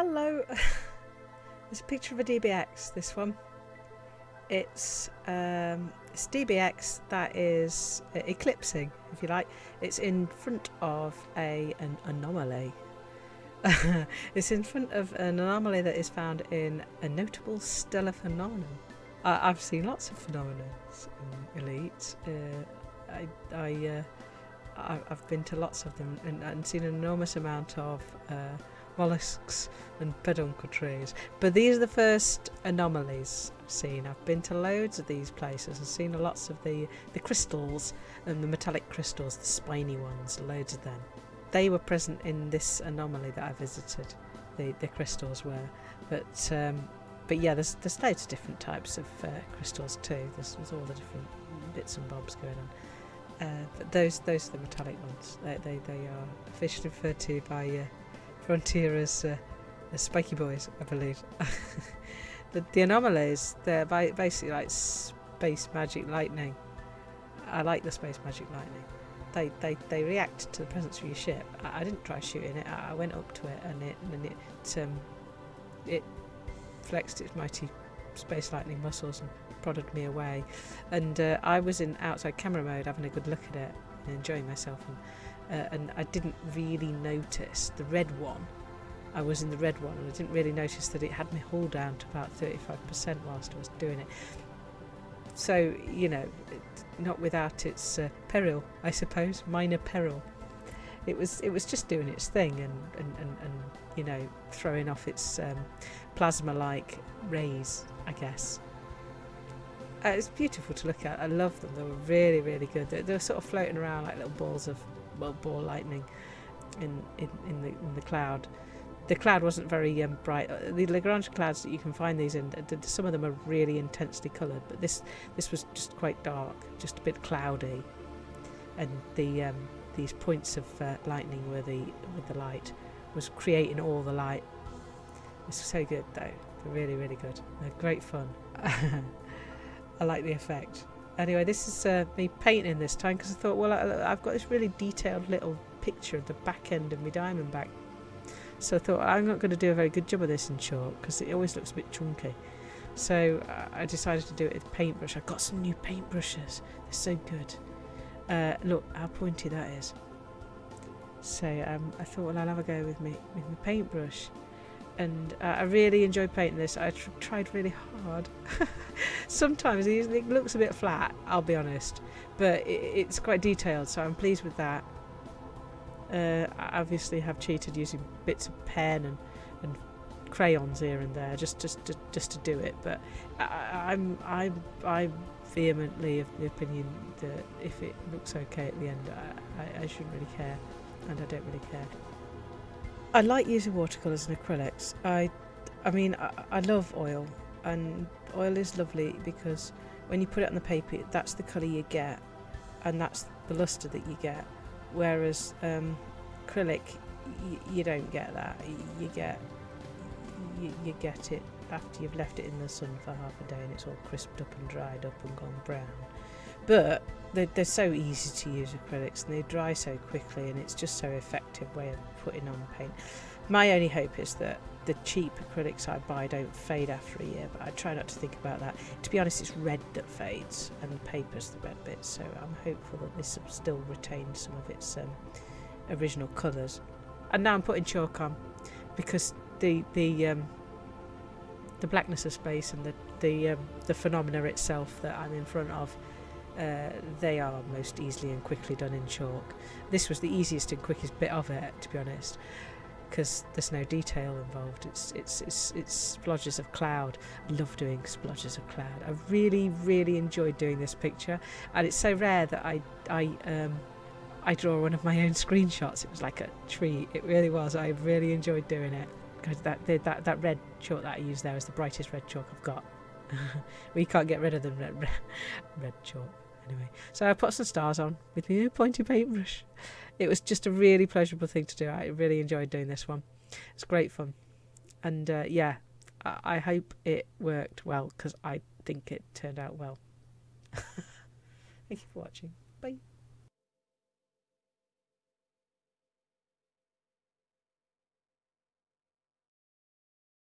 Hello. There's a picture of a DBX, this one. It's, um, it's DBX that is eclipsing, if you like. It's in front of a an anomaly. it's in front of an anomaly that is found in a notable stellar phenomenon. I, have seen lots of phenomena in Elite. Uh, I, I, uh, I, have been to lots of them and, and seen an enormous amount of uh, mollusks and peduncle trees. But these are the first anomalies I've seen. I've been to loads of these places and seen lots of the, the crystals and the metallic crystals, the spiny ones, loads of them. They were present in this anomaly that I visited, the, the crystals were. But um, but yeah, there's, there's loads of different types of uh, crystals too. There's, there's all the different bits and bobs going on. Uh, but those those are the metallic ones. They, they, they are officially referred to by uh, Frontier as, uh, as spiky boys, I believe. the, the anomalies, they're basically like space magic lightning. I like the space magic lightning. They, they, they react to the presence of your ship. I, I didn't try shooting it. I, I, went up to it and it and it um, it flexed its mighty space lightning muscles and prodded me away. And uh, I was in outside camera mode, having a good look at it and enjoying myself. And uh, and I didn't really notice the red one. I was in the red one and I didn't really notice that it had me hull down to about 35% whilst I was doing it. So, you know, not without its uh, peril, I suppose, minor peril. It was it was just doing its thing and, and, and, and you know, throwing off its um, plasma-like rays, I guess. Uh, it's beautiful to look at. I love them. They were really, really good. They, they were sort of floating around like little balls of well, ball lightning in, in, in, the, in the cloud. The cloud wasn't very um, bright. Uh, the Lagrange clouds that you can find these in, some of them are really intensely coloured, but this this was just quite dark, just a bit cloudy, and the um, these points of uh, lightning where the with the light was creating all the light. It's so good though. Really really good. They're great fun. I like the effect. Anyway, this is uh, me painting this time because I thought, well, I, have got this really detailed little picture of the back end of my Diamondback. So I thought, I'm not going to do a very good job of this in chalk because it always looks a bit chunky. So uh, I decided to do it with paintbrush. I got some new paintbrushes. They're so good. Uh, look how pointy that is. So um, I thought, well, I'll have a go with me with my paintbrush and uh, I really enjoyed painting this. I tr tried really hard. Sometimes it looks a bit flat, I'll be honest, but it, it's quite detailed, so I'm pleased with that. Uh, I obviously have cheated using bits of pen and, and crayons here and there just just to, just to do it, but I, I'm I'm I'm vehemently of the opinion that if it looks okay at the end, I, I, I shouldn't really care, and I don't really care. I like using watercolours and acrylics. I, I mean, I, I love oil, and oil is lovely because when you put it on the paper, that's the colour you get, and that's the lustre that you get. Whereas um, acrylic, you don't get that. You get you, you get it after you've left it in the sun for half a day and it's all crisped up and dried up and gone brown. But They're, they're so easy to use acrylics and they dry so quickly and it's just so effective way of putting on paint. My only hope is that the cheap acrylics I buy don't fade after a year, but I try not to think about that. To be honest, it's red that fades and the paper's the red bit, so I'm hopeful that this still retains some of its um, original colours. And now I'm putting chalk on because the the um, the blackness of space and the the um, the phenomena itself that I'm in front of uh, they are most easily and quickly done in chalk. This was the easiest and quickest bit of it, to be honest, because there's no detail involved. It's it's it's it's splodges of cloud. I love doing splodges of cloud. I really really enjoyed doing this picture, and it's so rare that I I um I draw one of my own screenshots. It was like a treat. It really was. I really enjoyed doing it. Because that that that red chalk that I used there is the brightest red chalk I've got. we can't get rid of the red, red chalk anyway. So I put some stars on with my new pointy paintbrush. It was just a really pleasurable thing to do. I really enjoyed doing this one. It's great fun. And uh, yeah, I, I hope it worked well because I think it turned out well. Thank you for watching.